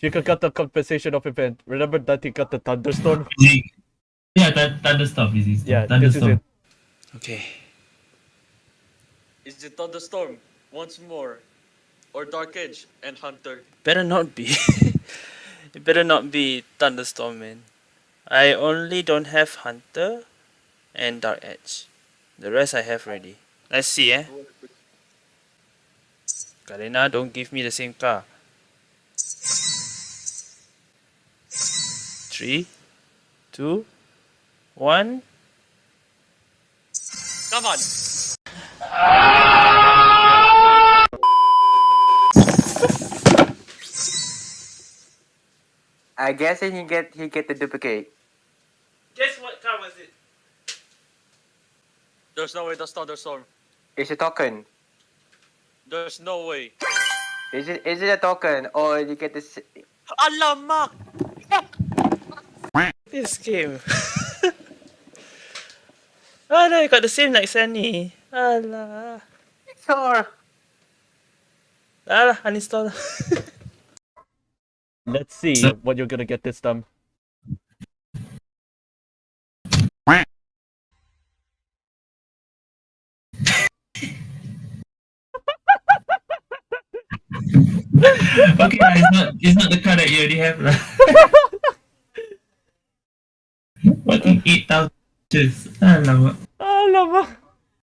Chica got the compensation of event. Remember that he got the thunderstorm? Yeah, that thunderstorm is easy. Yeah, this is thunderstorm. it. Okay. Is it Thunderstorm once more, or Dark Edge and Hunter? Better not be. it better not be Thunderstorm, man. I only don't have Hunter and Dark Edge. The rest I have ready. Let's see, eh? Karina, don't give me the same car. Three, two, one. Come on. I guess he get he get the duplicate. Guess what car was it? There's no way that's Thunderstorm. It's a token. There's no way. Is it is it a token or you get this? Alamak! This game. oh no, you got the same like Sunny. Alah. Sure. Alah, uninstall. Let's see what you're gonna get this time. okay, it's not it's not the car that you already have Pati 8,000. Alam mo. Alam mo.